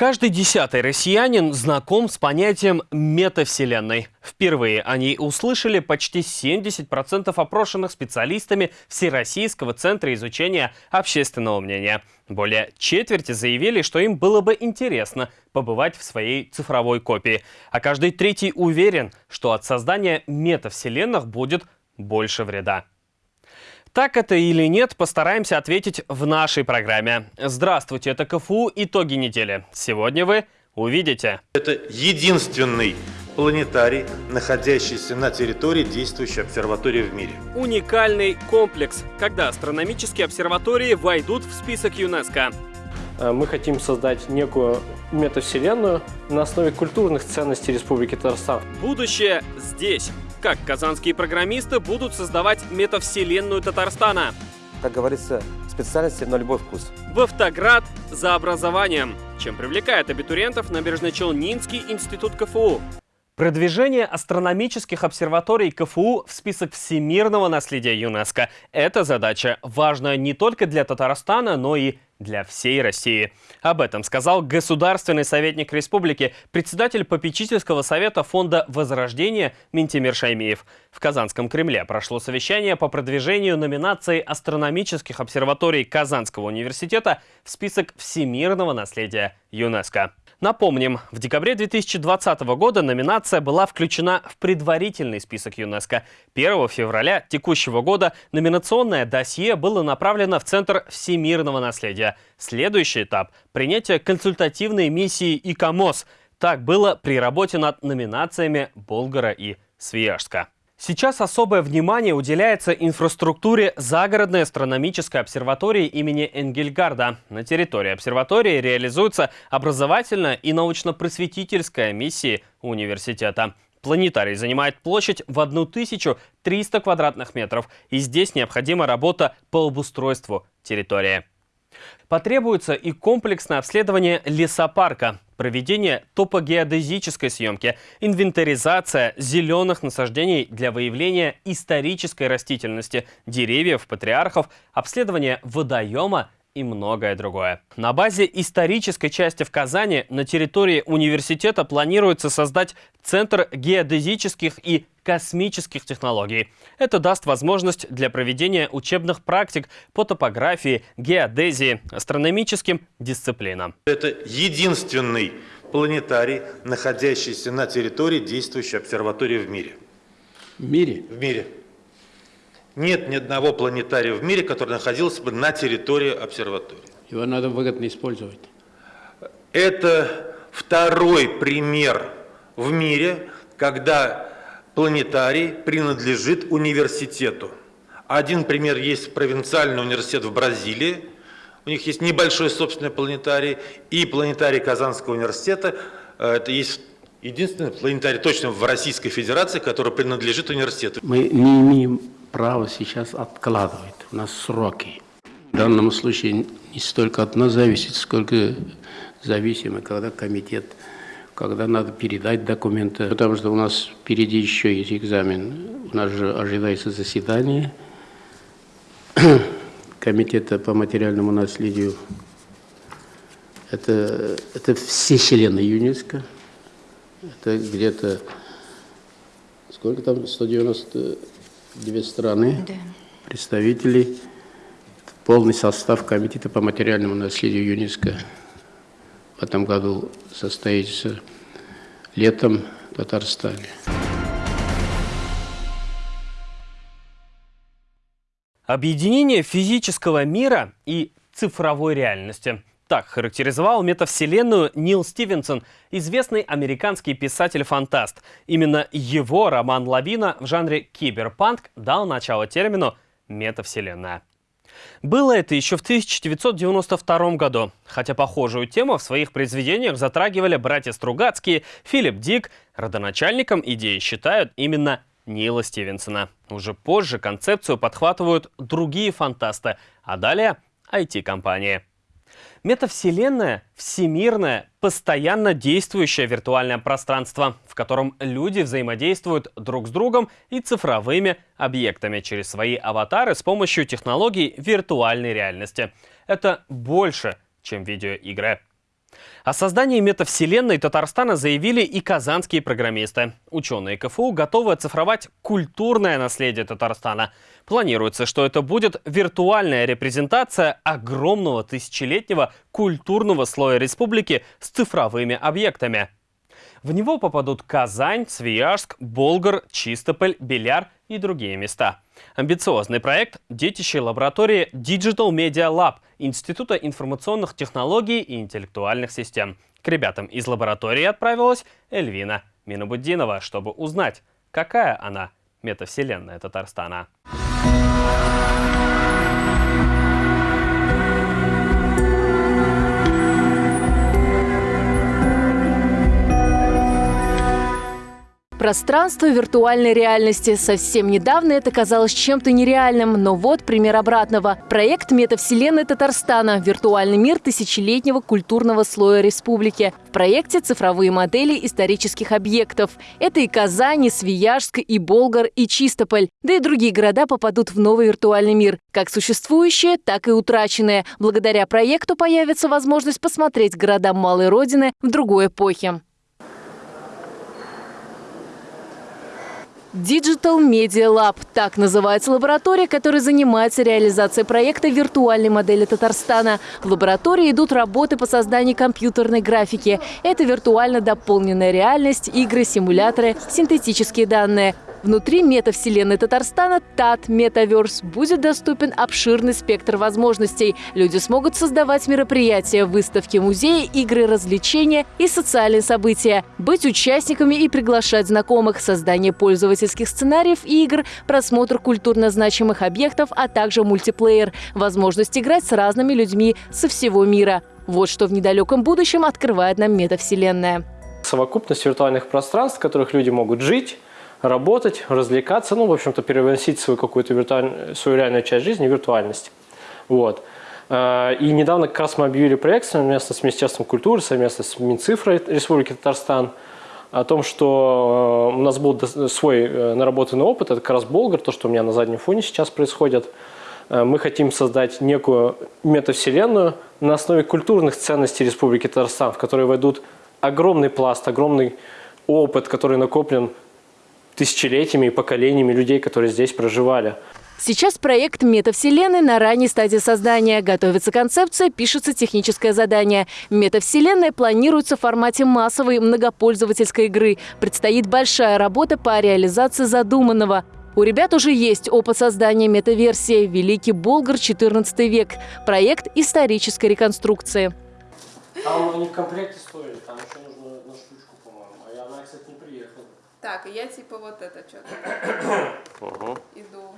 Каждый десятый россиянин знаком с понятием метавселенной. Впервые они услышали почти 70% опрошенных специалистами Всероссийского центра изучения общественного мнения. Более четверти заявили, что им было бы интересно побывать в своей цифровой копии. А каждый третий уверен, что от создания метавселенных будет больше вреда. Так это или нет, постараемся ответить в нашей программе. Здравствуйте, это КФУ «Итоги недели». Сегодня вы увидите. Это единственный планетарий, находящийся на территории действующей обсерватории в мире. Уникальный комплекс, когда астрономические обсерватории войдут в список ЮНЕСКО. Э, мы хотим создать некую метавселенную на основе культурных ценностей Республики Татарстан. Будущее здесь. Как казанские программисты будут создавать метавселенную Татарстана? Как говорится, специальности на любой вкус. В Автоград за образованием. Чем привлекает абитуриентов Набережно-Челнинский институт КФУ. Продвижение астрономических обсерваторий КФУ в список всемирного наследия ЮНЕСКО – это задача, важная не только для Татарстана, но и для всей России. Об этом сказал государственный советник республики, председатель попечительского совета фонда «Возрождение» Ментимир Шаймиев. В Казанском Кремле прошло совещание по продвижению номинации астрономических обсерваторий Казанского университета в список всемирного наследия ЮНЕСКо. Напомним, в декабре 2020 года номинация была включена в предварительный список ЮНЕСКо. 1 февраля текущего года номинационное досье было направлено в Центр всемирного наследия. Следующий этап – принятие консультативной миссии ИКОМОС. Так было при работе над номинациями Болгара и Свияжска. Сейчас особое внимание уделяется инфраструктуре загородной астрономической обсерватории имени Энгельгарда. На территории обсерватории реализуется образовательная и научно-просветительская миссии университета. Планетарий занимает площадь в 1300 квадратных метров, и здесь необходима работа по обустройству территории. Потребуется и комплексное обследование лесопарка, проведение топогеодезической съемки, инвентаризация зеленых насаждений для выявления исторической растительности, деревьев, патриархов, обследование водоема и многое другое. На базе исторической части в Казани на территории университета планируется создать Центр геодезических и космических технологий. Это даст возможность для проведения учебных практик по топографии, геодезии, астрономическим дисциплинам. Это единственный планетарий, находящийся на территории действующей обсерватории в мире. В мире? В мире. Нет ни одного планетария в мире, который находился бы на территории обсерватории. Его надо выгодно использовать. Это второй пример в мире, когда планетарий принадлежит университету. Один пример есть провинциальный университет в Бразилии. У них есть небольшой собственный планетарий. И планетарий Казанского университета. Э, это есть единственный планетарий точно в Российской Федерации, который принадлежит университету. Мы не имеем право сейчас откладывать. У нас сроки. В данном случае не столько от нас зависит, сколько зависимо, когда комитет, когда надо передать документы. Потому что у нас впереди еще есть экзамен. У нас же ожидается заседание комитета по материальному наследию. Это, это все члены ЮНЕСКО. Это где-то, сколько там, 190 две страны, да. представителей, полный состав Комитета по материальному наследию ЮНЕСКО в этом году состоится летом в Татарстане. Объединение физического мира и цифровой реальности – так характеризовал метавселенную Нил Стивенсон, известный американский писатель-фантаст. Именно его роман «Лавина» в жанре киберпанк дал начало термину «метавселенная». Было это еще в 1992 году, хотя похожую тему в своих произведениях затрагивали братья Стругацкие, Филипп Дик. Родоначальником идеи считают именно Нила Стивенсона. Уже позже концепцию подхватывают другие фантасты, а далее IT-компании. Метавселенная — всемирное, постоянно действующее виртуальное пространство, в котором люди взаимодействуют друг с другом и цифровыми объектами через свои аватары с помощью технологий виртуальной реальности. Это больше, чем видеоигры. О создании метавселенной Татарстана заявили и казанские программисты. Ученые КФУ готовы оцифровать культурное наследие Татарстана. Планируется, что это будет виртуальная репрезентация огромного тысячелетнего культурного слоя республики с цифровыми объектами. В него попадут Казань, Свияжск, Болгар, Чистополь, Беляр и другие места. Амбициозный проект – детище лаборатории Digital Media Lab Института информационных технологий и интеллектуальных систем. К ребятам из лаборатории отправилась Эльвина Минобуддинова, чтобы узнать, какая она метавселенная Татарстана. Thank you. Пространство виртуальной реальности. Совсем недавно это казалось чем-то нереальным, но вот пример обратного. Проект метавселенной Татарстана «Виртуальный мир тысячелетнего культурного слоя республики». В проекте цифровые модели исторических объектов. Это и Казань, и Свияжск, и Болгар, и Чистополь. Да и другие города попадут в новый виртуальный мир. Как существующие, так и утраченные. Благодаря проекту появится возможность посмотреть города Малой Родины в другой эпохе. Digital Media Lab – так называется лаборатория, которая занимается реализацией проекта виртуальной модели Татарстана. В лаборатории идут работы по созданию компьютерной графики. Это виртуально дополненная реальность, игры, симуляторы, синтетические данные. Внутри метавселенной Татарстана ТАТ Метаверс будет доступен обширный спектр возможностей. Люди смогут создавать мероприятия, выставки, музеи, игры, развлечения и социальные события, быть участниками и приглашать знакомых, создание пользовательских сценариев и игр, просмотр культурно значимых объектов, а также мультиплеер, возможность играть с разными людьми со всего мира. Вот что в недалеком будущем открывает нам метавселенная. Совокупность виртуальных пространств, в которых люди могут жить, работать, развлекаться, ну, в общем-то, переносить свою какую-то виртуальную, свою реальную часть жизни в виртуальность. Вот. А, и недавно как раз мы объявили проект совместно с Министерством культуры, совместно с Минцифрой Республики Татарстан о том, что э, у нас был свой э, наработанный опыт, это как раз Болгар, то, что у меня на заднем фоне сейчас происходит. Э, мы хотим создать некую метавселенную на основе культурных ценностей Республики Татарстан, в которой войдут огромный пласт, огромный опыт, который накоплен тысячелетиями и поколениями людей, которые здесь проживали. Сейчас проект метавселенной на ранней стадии создания. Готовится концепция, пишется техническое задание. Метавселенная планируется в формате массовой многопользовательской игры. Предстоит большая работа по реализации задуманного. У ребят уже есть опыт создания метаверсии «Великий Болгар, 14 век» – проект исторической реконструкции. Там они в комплекте стоили, там еще нужно на штучку, по-моему. А она, кстати, не приехала. Так, я типа вот это что-то иду.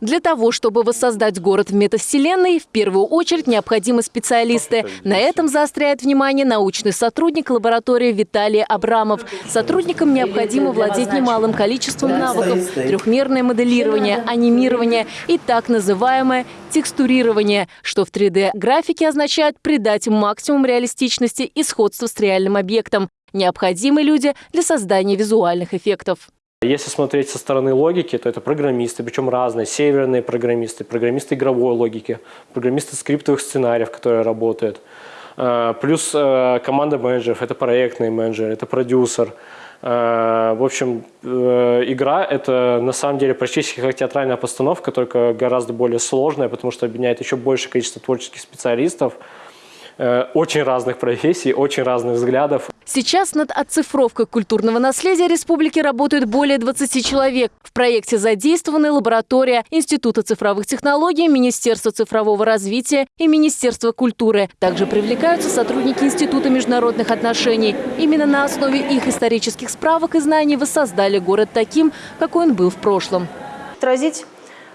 Для того, чтобы воссоздать город в метавселенной, в первую очередь необходимы специалисты. На этом заостряет внимание научный сотрудник лаборатории Виталий Абрамов. Сотрудникам необходимо владеть немалым количеством навыков. Трехмерное моделирование, анимирование и так называемое текстурирование, что в 3D-графике означает придать максимум реалистичности и сходства с реальным объектом. Необходимы люди для создания визуальных эффектов. Если смотреть со стороны логики, то это программисты, причем разные, северные программисты, программисты игровой логики, программисты скриптовых сценариев, которые работают. А, плюс а, команда менеджеров, это проектный менеджер, это продюсер. А, в общем, э, игра – это на самом деле практически как театральная постановка, только гораздо более сложная, потому что объединяет еще большее количество творческих специалистов, э, очень разных профессий, очень разных взглядов. Сейчас над оцифровкой культурного наследия республики работают более 20 человек. В проекте задействованы лаборатория Института цифровых технологий, Министерство цифрового развития и Министерство культуры. Также привлекаются сотрудники Института международных отношений. Именно на основе их исторических справок и знаний воссоздали город таким, какой он был в прошлом. Отразить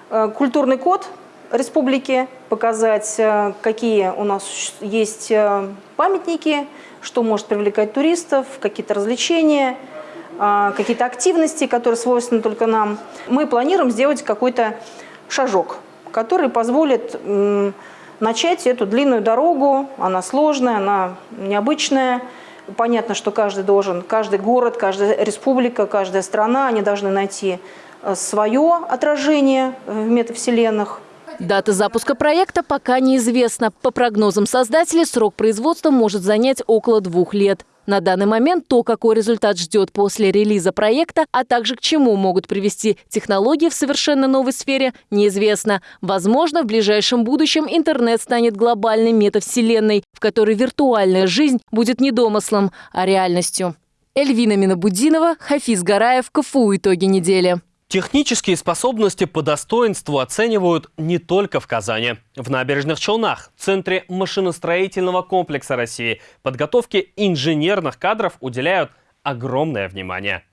э, культурный код республики, показать, э, какие у нас есть э, памятники, что может привлекать туристов, какие-то развлечения, а, какие-то активности, которые свойственны только нам. Мы планируем сделать какой-то шажок, который позволит начать эту длинную дорогу. Она сложная, она необычная. Понятно, что каждый должен, каждый город, каждая республика, каждая страна, они должны найти э, свое отражение в метавселенных. Дата запуска проекта пока неизвестна. По прогнозам создателей, срок производства может занять около двух лет. На данный момент то, какой результат ждет после релиза проекта, а также к чему могут привести технологии в совершенно новой сфере, неизвестно. Возможно, в ближайшем будущем интернет станет глобальной метавселенной, в которой виртуальная жизнь будет не домыслом, а реальностью. Эльвина Минобудинова, Хафиз Гараев, КФУ «Итоги недели». Технические способности по достоинству оценивают не только в Казани. В Набережных Челнах, центре машиностроительного комплекса России, подготовке инженерных кадров уделяют огромное внимание.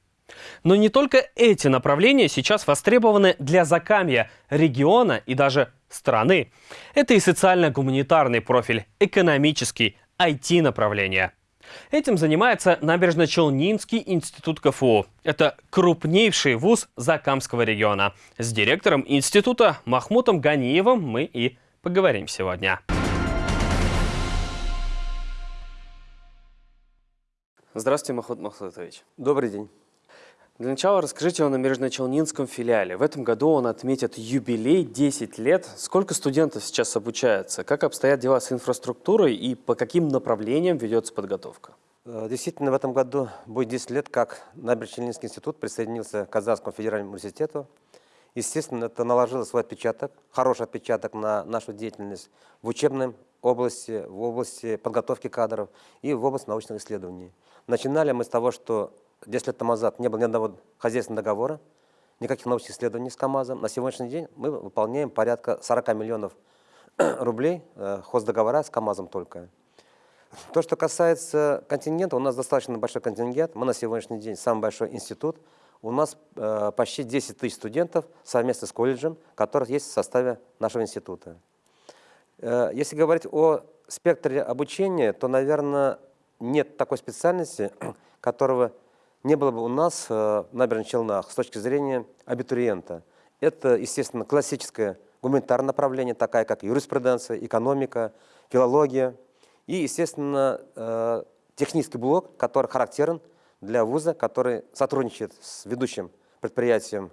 Но не только эти направления сейчас востребованы для Закамья, региона и даже страны. Это и социально-гуманитарный профиль, экономический, IT-направление – Этим занимается Набережно-Челнинский институт КФУ. Это крупнейший вуз Закамского региона. С директором института Махмутом Ганиевым мы и поговорим сегодня. Здравствуйте, Махмуд Махмутович. Добрый день. Для начала расскажите о Набережно-Челнинском филиале. В этом году он отметит юбилей 10 лет. Сколько студентов сейчас обучается? Как обстоят дела с инфраструктурой и по каким направлениям ведется подготовка? Э, действительно, в этом году будет 10 лет, как Набережно-Челнинский институт присоединился к Казанскому федеральному университету. Естественно, это наложило свой отпечаток, хороший отпечаток на нашу деятельность в учебной области, в области подготовки кадров и в области научных исследований. Начинали мы с того, что 10 лет тому назад не было ни одного хозяйственного договора, никаких научных исследований с КАМАЗом. На сегодняшний день мы выполняем порядка 40 миллионов рублей э, хоздоговора с КАМАЗом только. То, что касается контингента, у нас достаточно большой контингент. Мы на сегодняшний день самый большой институт. У нас э, почти 10 тысяч студентов совместно с колледжем, которых есть в составе нашего института. Э, если говорить о спектре обучения, то, наверное, нет такой специальности, которого не было бы у нас э, в набережных Челнах с точки зрения абитуриента. Это, естественно, классическое гуманитарное направление, такая как юриспруденция, экономика, филология. И, естественно, э, технический блок, который характерен для вуза, который сотрудничает с ведущим предприятием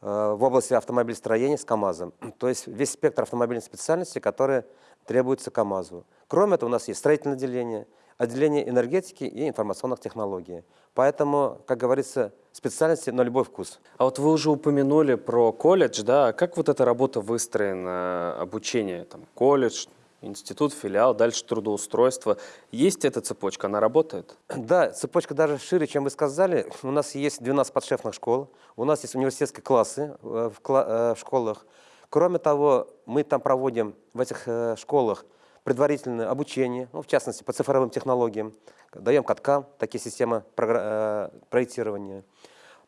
э, в области автомобилестроения с КАМАЗом. То есть весь спектр автомобильной специальности, которые требуются КАМАЗу. Кроме этого, у нас есть строительное отделение, отделение энергетики и информационных технологий. Поэтому, как говорится, специальности на любой вкус. А вот вы уже упомянули про колледж, да? Как вот эта работа выстроена, обучение, там, колледж, институт, филиал, дальше трудоустройство. Есть эта цепочка, она работает? Да, цепочка даже шире, чем вы сказали. У нас есть 12 подшефных школ, у нас есть университетские классы э, в, э, в школах. Кроме того, мы там проводим в этих э, школах предварительное обучение, ну, в частности, по цифровым технологиям, даем CAD CAM такие системы э, проектирования.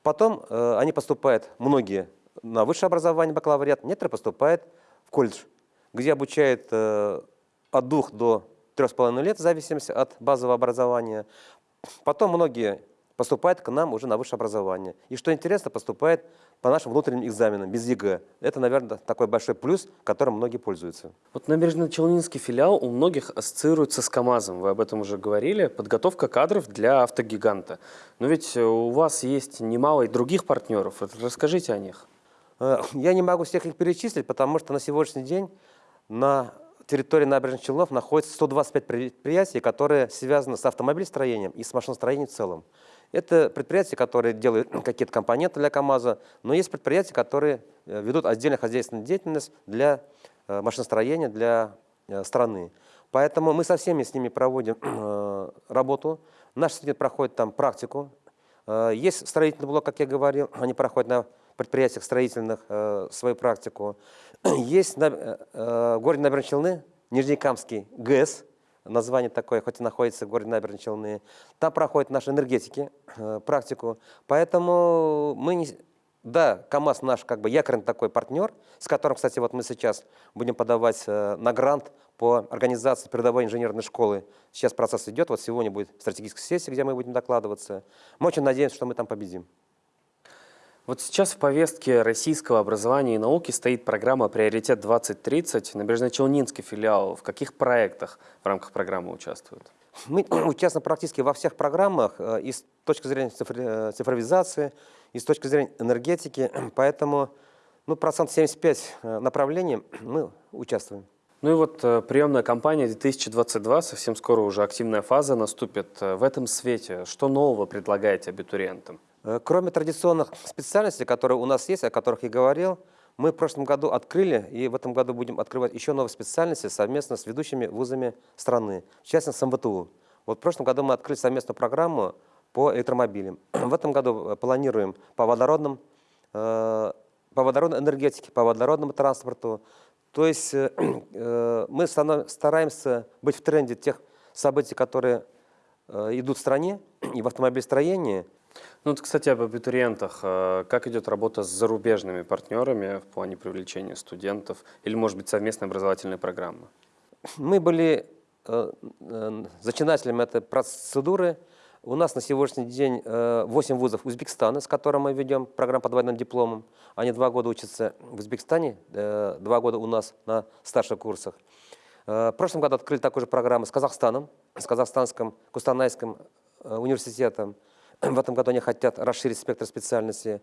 Потом э, они поступают, многие, на высшее образование, бакалавриат, некоторые поступают в колледж, где обучают э, от двух до трех с половиной лет, в зависимости от базового образования. Потом многие поступают к нам уже на высшее образование. И что интересно, поступает по нашим внутренним экзаменам, без ЕГЭ. Это, наверное, такой большой плюс, которым многие пользуются. Вот Набережно-Челнинский филиал у многих ассоциируется с КАМАЗом. Вы об этом уже говорили. Подготовка кадров для автогиганта. Но ведь у вас есть немало и других партнеров. Расскажите о них. Э, я не могу всех их перечислить, потому что на сегодняшний день на территории набережных Челнов находится 125 предприятий, которые связаны с автомобилестроением и с машиностроением в целом. Это предприятия, которые делают какие-то компоненты для КАМАЗа, но есть предприятия, которые э, ведут отдельную хозяйственную деятельность для э, машиностроения, для э, страны. Поэтому мы со всеми с ними проводим работу. Наш студент проходит там практику. Есть строительный блок, как я говорил, они проходят на предприятиях строительных свою практику. Есть в городе Набережные Челны Нижнекамский ГЭС, название такое, хоть и находится в городе Набережные Челны. Там проходят наши энергетики, э, практику. Поэтому мы не... Да, КАМАЗ наш как бы якорный такой партнер, с которым, кстати, вот мы сейчас будем подавать э, на грант по организации передовой инженерной школы. Сейчас процесс идет, вот сегодня будет стратегическая сессия, где мы будем докладываться. Мы очень надеемся, что мы там победим. Вот сейчас в повестке российского образования и науки стоит программа «Приоритет 2030». Набережно-Челнинский филиал в каких проектах в рамках программы участвует? Мы участвуем практически во всех программах э, и с точки зрения э, цифровизации, и с точки зрения энергетики. Поэтому Ну, процент 75 э, направлений мы участвуем. Ну и вот приемная кампания 2022, совсем скоро уже активная фаза наступит. В этом свете что нового предлагаете абитуриентам? Э, Кроме традиционных специальностей, которые у нас есть, о которых я говорил, мы в прошлом году открыли и в этом году будем открывать еще новые специальности совместно с ведущими вузами страны, в частности с МВТУ. Вот в прошлом году мы открыли совместную программу по электромобилям. В этом году э, планируем по водородным, э, по водородной энергетике, по водородному транспорту. То есть мы стараемся быть в тренде тех событий, которые идут в стране и в автомобилестроении. Ну, вот, кстати, об абитуриентах. Э, Как идет работа с зарубежными партнерами в плане привлечения студентов или, может быть, совместной образовательной программы? Мы были э, э, зачинателями этой процедуры. У нас на сегодняшний день э, 8 вузов Узбекистана, с которым мы ведем программу по двойным дипломам. Они два года учатся в Узбекистане, два года у нас на старших курсах. В прошлом году открыли такую же программу с Казахстаном, с Казахстанским Кустанайским университетом. В этом году они хотят расширить спектр специальностей.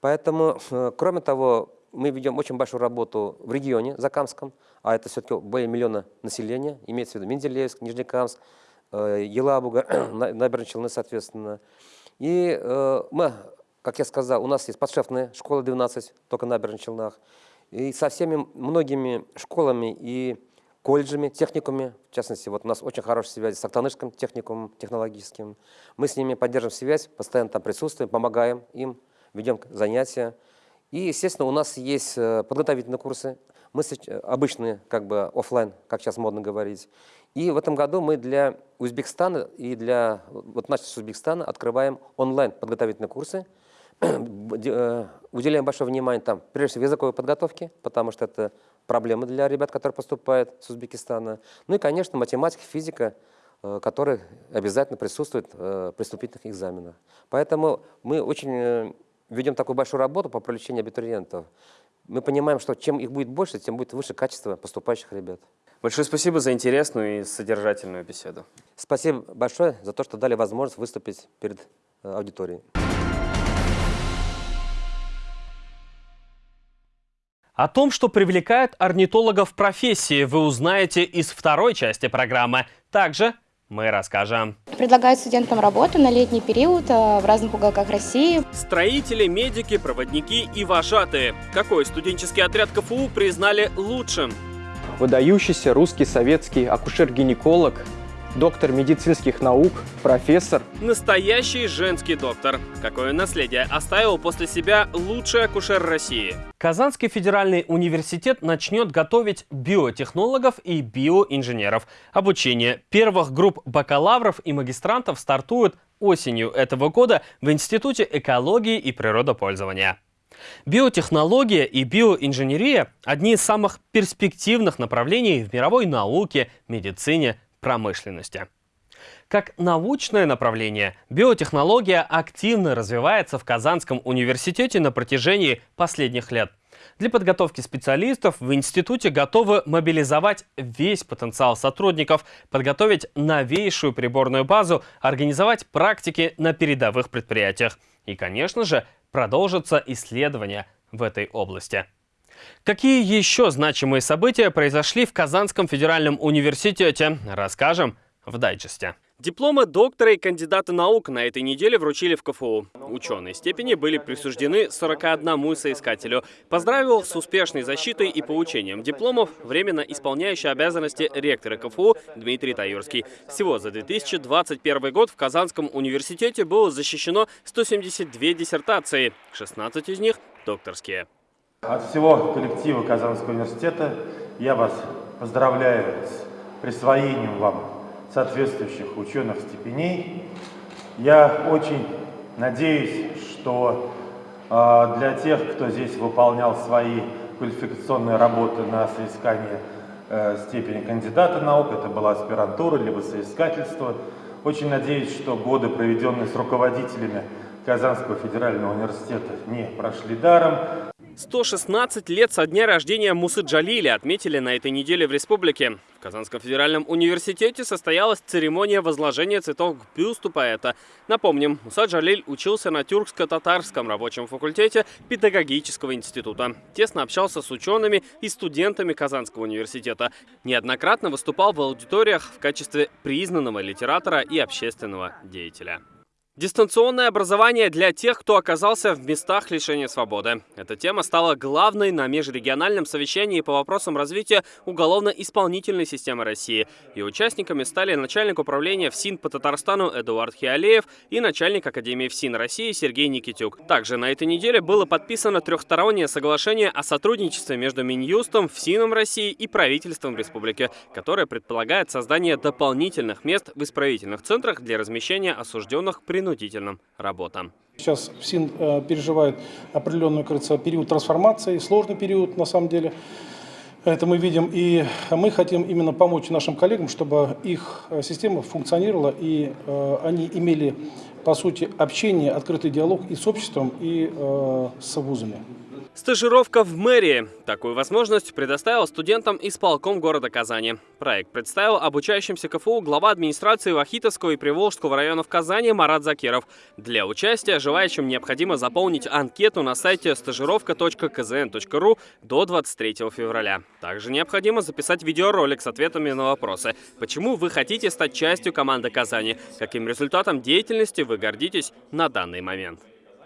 Поэтому, э, кроме того, мы ведем очень большую работу в регионе Закамском, а это все-таки более миллиона населения, имеется в виду Менделеевск, Нижнекамск, э, Елабуга, На- Набережные Челны, соответственно. И э, мы, как я сказал, у нас есть подшефная школа 12, только на Набережных Челнах. И со всеми многими школами и колледжами, техникумами, в частности, вот у нас очень хорошая связь с Актанышским техникумом технологическим. Мы с ними поддерживаем связь, постоянно там присутствуем, помогаем им, ведем занятия. И, естественно, у нас есть э, подготовительные курсы. Мы э, обычные, как бы оффлайн, как сейчас модно говорить. И в этом году мы для Узбекистана и для вот нашего Узбекистана открываем онлайн подготовительные курсы. Э, Уделяем большое внимание там, прежде всего, языковой подготовке, потому что это проблема для ребят, которые поступают с Узбекистана. Ну и, конечно, математика, физика, э, которые обязательно присутствуют э, при вступительных экзаменах. Поэтому мы очень э, ведем такую большую работу по привлечению абитуриентов. Мы понимаем, что чем их будет больше, тем будет выше качество поступающих ребят. Большое спасибо за интересную и содержательную беседу. Спасибо большое за то, что дали возможность выступить перед аудиторией. О том, что привлекает орнитологов в профессии, вы узнаете из второй части программы. Также мы расскажем. Предлагают студентам работу на летний период э, в разных уголках России. Строители, медики, проводники и вожатые. Какой студенческий отряд КФУ признали лучшим? выдающийся русский советский акушер-гинеколог, доктор медицинских наук, профессор. Настоящий женский доктор. Какое наследие оставил после себя лучший акушер России? Казанский федеральный университет начнет готовить биотехнологов и биоинженеров. Обучение первых групп бакалавров и магистрантов стартует осенью этого года в Институте экологии и природопользования. Биотехнология и биоинженерия – одни из самых перспективных направлений в мировой науке, медицине, промышленности. Как научное направление, биотехнология активно развивается в Казанском университете на протяжении последних лет. Для подготовки специалистов в институте готовы мобилизовать весь потенциал сотрудников, подготовить новейшую приборную базу, организовать практики на передовых предприятиях. И, конечно же, продолжатся исследования в этой области. Какие еще значимые события произошли в Казанском федеральном университете, расскажем в дайджесте. Дипломы доктора и кандидата наук на этой неделе вручили в КФУ. Ученые степени были присуждены 41 соискателю. Поздравил с успешной защитой и получением дипломов временно исполняющий обязанности ректора КФУ Дмитрий Таюрский. Всего за 2021 год в Казанском университете было защищено 172 диссертации, 16 из них докторские. От всего коллектива Казанского университета я вас поздравляю с присвоением вам соответствующих ученых степеней. Я очень надеюсь, что э, для тех, кто здесь выполнял свои квалификационные работы на соискание э, степени кандидата наук, это была аспирантура либо соискательство, очень надеюсь, что годы, проведенные с руководителями Казанского федерального университета, не прошли даром. 116 лет со дня рождения Мусы Джалиля отметили на этой неделе в республике. В Казанском федеральном университете состоялась церемония возложения цветов к бюсту поэта. Напомним, Муса Джалиль учился на тюркско-татарском рабочем факультете педагогического института. Тесно общался с учеными и студентами Казанского университета. Неоднократно выступал в аудиториях в качестве признанного литератора и общественного деятеля. Дистанционное образование для тех, кто оказался в местах лишения свободы. Эта тема стала главной на межрегиональном совещании по вопросам развития уголовно-исполнительной системы России. И участниками стали начальник управления ФСИН по Татарстану Эдуард Хиалеев и начальник Академии ФСИН России Сергей Никитюк. Также на этой неделе было подписано трехстороннее соглашение о сотрудничестве между Минюстом, ФСИНом России и правительством республики, которое предполагает создание дополнительных мест в исправительных центрах для размещения осужденных при принудительным работам. Сейчас ФСИН э, переживает определенный, кажется, период трансформации, сложный период на самом деле. Это мы видим, и мы хотим именно помочь нашим коллегам, чтобы их э, система функционировала, и э, они имели, по сути, общение, открытый диалог и с обществом, и э, с вузами. Стажировка в мэрии. Такую возможность предоставил студентам исполком города Казани. Проект представил обучающимся КФУ глава администрации Вахитовского и Приволжского районов Казани Марат Закиров. Для участия желающим необходимо заполнить анкету на сайте стажировка.кзн.ру до 23 февраля. Также необходимо записать видеоролик с ответами на вопросы. Почему вы хотите стать частью команды Казани? Каким результатом деятельности вы гордитесь на данный момент?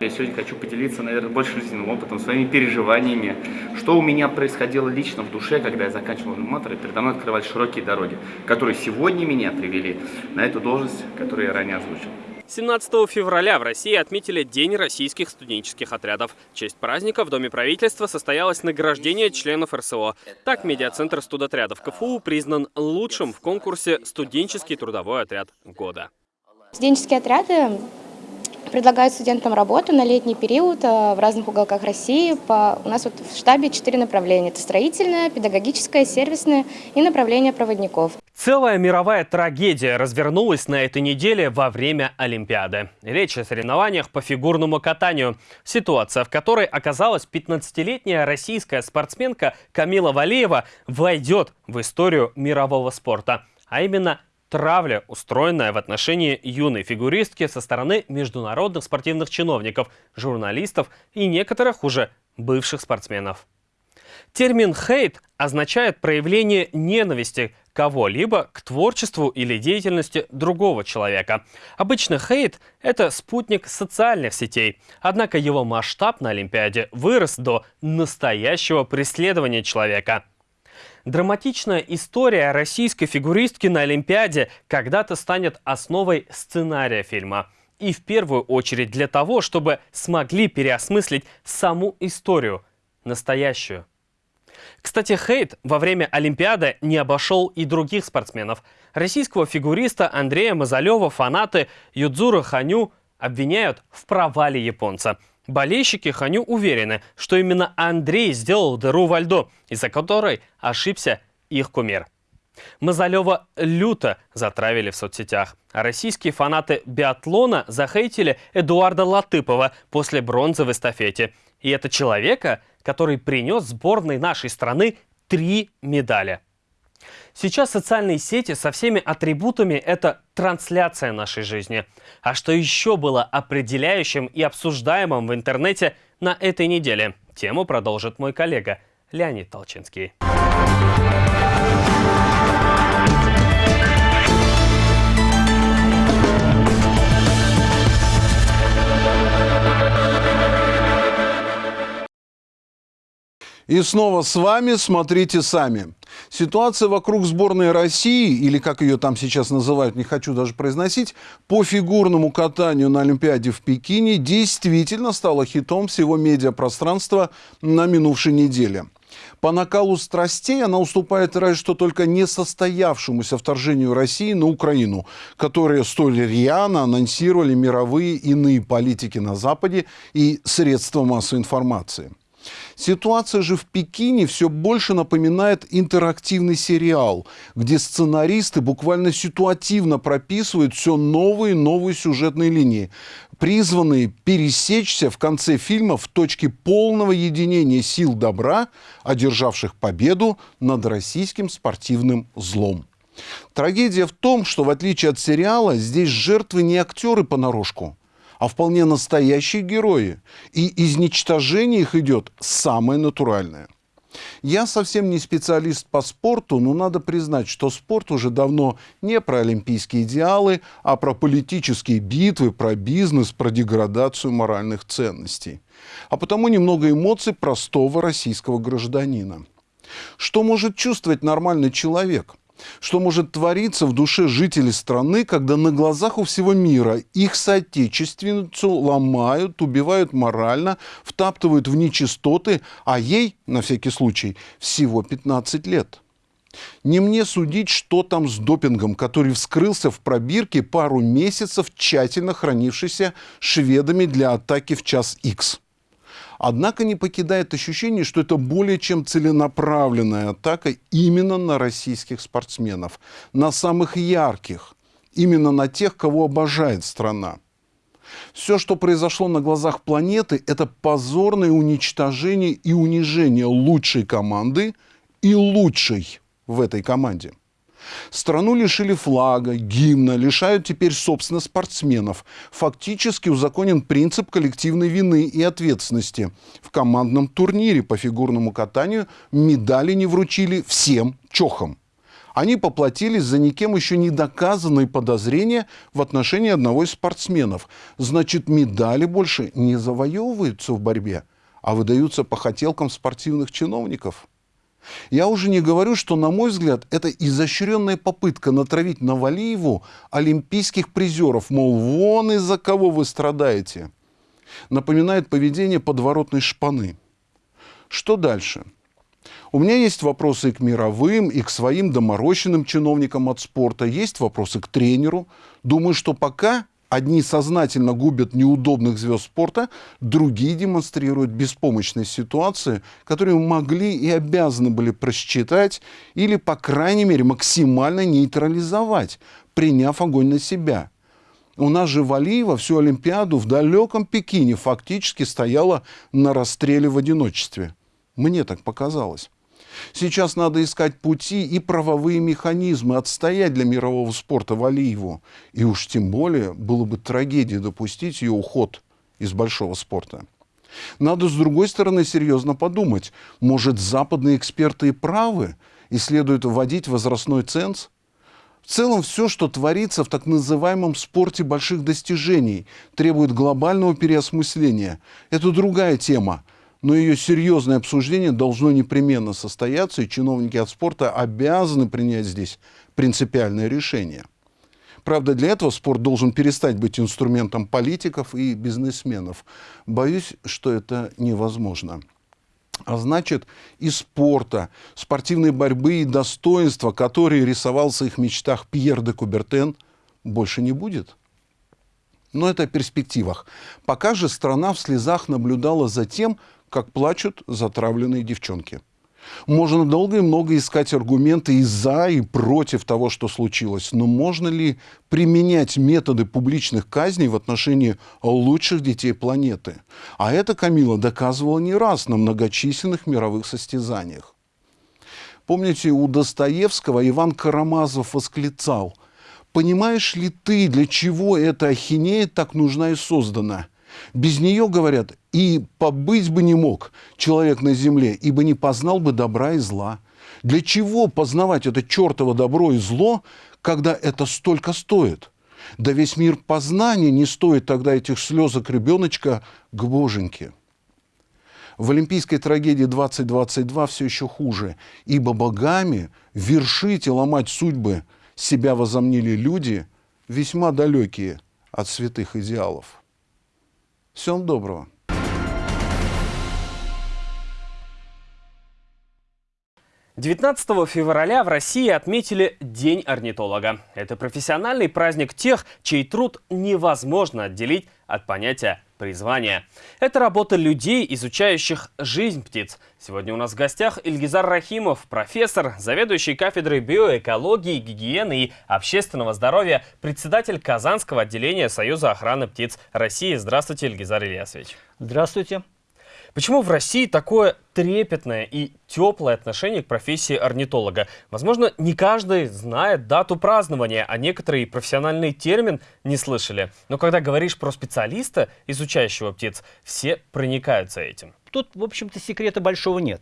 Я сегодня хочу поделиться, наверное, больше жизненным опытом, своими переживаниями, что у меня происходило лично в душе, когда я заканчивал аниматор, и передо мной открывались широкие дороги, которые сегодня меня привели на эту должность, которую я ранее озвучил. 17 февраля в России отметили День российских студенческих отрядов. В честь праздника в Доме правительства состоялось награждение членов РСО. Так, медиацентр студотрядов КФУ признан лучшим в конкурсе «Студенческий трудовой отряд года». Студенческие отряды предлагают студентам работу на летний период э, в разных уголках России. У нас вот в штабе четыре направления. Это строительное, педагогическое, сервисное и направление проводников. Целая мировая трагедия развернулась на этой неделе во время Олимпиады. Речь о соревнованиях по фигурному катанию. Ситуация, в которой оказалась 15-летняя российская спортсменка Камила Валиева, войдет в историю мирового спорта. А именно травля, устроенная в отношении юной фигуристки со стороны международных спортивных чиновников, журналистов и некоторых уже бывших спортсменов. Термин «хейт» означает проявление ненависти кого-либо к творчеству или деятельности другого человека. Обычно хейт – это спутник социальных сетей, однако его масштаб на Олимпиаде вырос до настоящего преследования человека – Драматичная история российской фигуристки на Олимпиаде когда-то станет основой сценария фильма. И в первую очередь для того, чтобы смогли переосмыслить саму историю, настоящую. Кстати, хейт во время Олимпиады не обошел и других спортсменов. Российского фигуриста Андрея Мазалева фанаты Юдзура Ханю обвиняют в провале японца – Болельщики Ханю уверены, что именно Андрей сделал дыру во льду, из-за которой ошибся их кумир. Мазалева люто затравили в соцсетях, а российские фанаты биатлона захейтили Эдуарда Латыпова после бронзы в эстафете. И это человека, который принес сборной нашей страны три медали. Сейчас социальные сети со всеми атрибутами – это трансляция нашей жизни. А что еще было определяющим и обсуждаемым в интернете на этой неделе? Тему продолжит мой коллега Леонид Толчинский. И снова с вами «Смотрите сами». Ситуация вокруг сборной России, или как ее там сейчас называют, не хочу даже произносить, по фигурному катанию на Олимпиаде в Пекине действительно стала хитом всего медиапространства на минувшей неделе. По накалу страстей она уступает разве что только несостоявшемуся вторжению России на Украину, которое столь рьяно анонсировали мировые иные политики на Западе и средства массовой информации – Ситуация же в Пекине все больше напоминает интерактивный сериал, где сценаристы буквально ситуативно прописывают все новые и новые сюжетные линии, призванные пересечься в конце фильма в точке полного единения сил добра, одержавших победу над российским спортивным злом. Трагедия в том, что в отличие от сериала, здесь жертвы не актеры понарошку, а вполне настоящие герои. И изничтожение их идет самое натуральное. Я совсем не специалист по спорту, но надо признать, что спорт уже давно не про олимпийские идеалы, а про политические битвы, про бизнес, про деградацию моральных ценностей. А потому немного эмоций простого российского гражданина. Что может чувствовать нормальный человек – что может твориться в душе жителей страны, когда на глазах у всего мира их соотечественницу ломают, убивают морально, втаптывают в нечистоты, а ей, на всякий случай, всего 15 лет. Не мне судить, что там с допингом, который вскрылся в пробирке пару месяцев, тщательно хранившийся шведами для атаки в час X. Однако не покидает ощущение, что это более чем целенаправленная атака именно на российских спортсменов, на самых ярких, именно на тех, кого обожает страна. Все, что произошло на глазах планеты, это позорное уничтожение и унижение лучшей команды и лучшей в этой команде. Страну лишили флага, гимна, лишают теперь, собственно, спортсменов. Фактически узаконен принцип коллективной вины и ответственности. В командном турнире по фигурному катанию медали не вручили всем чохам. Они поплатились за никем еще не доказанные подозрения в отношении одного из спортсменов. Значит, медали больше не завоевываются в борьбе, а выдаются по хотелкам спортивных чиновников. Я уже не говорю, что, на мой взгляд, это изощренная попытка натравить на Валиеву олимпийских призеров, мол, вон из-за кого вы страдаете. Напоминает поведение подворотной шпаны. Что дальше? У меня есть вопросы и к мировым, и к своим доморощенным чиновникам от спорта. Есть вопросы к тренеру. Думаю, что пока Одни сознательно губят неудобных звезд спорта, другие демонстрируют беспомощность ситуации, которую могли и обязаны были просчитать или, по крайней мере, максимально нейтрализовать, приняв огонь на себя. У нас же Валиева всю Олимпиаду в далеком Пекине фактически стояла на расстреле в одиночестве. Мне так показалось. Сейчас надо искать пути и правовые механизмы отстоять для мирового спорта Валиеву. И уж тем более было бы трагедией допустить ее уход из большого спорта. Надо, с другой стороны, серьезно подумать. Может, западные эксперты и правы, и следует вводить возрастной ценз? В целом, все, что творится в так называемом спорте больших достижений, требует глобального переосмысления. Это другая тема но ее серьезное обсуждение должно непременно состояться, и чиновники от спорта обязаны принять здесь принципиальное решение. Правда, для этого спорт должен перестать быть инструментом политиков и бизнесменов. Боюсь, что это невозможно. А значит, и спорта, спортивной борьбы и достоинства, которые рисовался в их мечтах Пьер де Кубертен, больше не будет. Но это о перспективах. Пока же страна в слезах наблюдала за тем, как плачут затравленные девчонки. Можно долго и много искать аргументы и за, и против того, что случилось. Но можно ли применять методы публичных казней в отношении лучших детей планеты? А это Камила доказывала не раз на многочисленных мировых состязаниях. Помните, у Достоевского Иван Карамазов восклицал, «Понимаешь ли ты, для чего эта ахинея так нужна и создана?» Без нее, говорят, и побыть бы не мог человек на земле, ибо не познал бы добра и зла. Для чего познавать это чертово добро и зло, когда это столько стоит? Да весь мир познания не стоит тогда этих слезок ребеночка к боженьке. В олимпийской трагедии 2022 все еще хуже, ибо богами вершить и ломать судьбы себя возомнили люди, весьма далекие от святых идеалов. Всего доброго. Девятнадцатого февраля в России отметили День орнитолога. Это профессиональный праздник тех, чей труд невозможно отделить от понятия призвание. Это работа людей, изучающих жизнь птиц. Сегодня у нас в гостях Ильгизар Рахимов, профессор, заведующий кафедрой биоэкологии, гигиены и общественного здоровья, председатель Казанского отделения Союза охраны птиц России. Здравствуйте, Ильгизар Ильясович. Здравствуйте. Почему в России такое трепетное и теплое отношение к профессии орнитолога? Возможно, не каждый знает дату празднования, а некоторые профессиональный термин не слышали. Но когда говоришь про специалиста, изучающего птиц, все проникаются этим. Тут, в общем-то, секрета большого нет.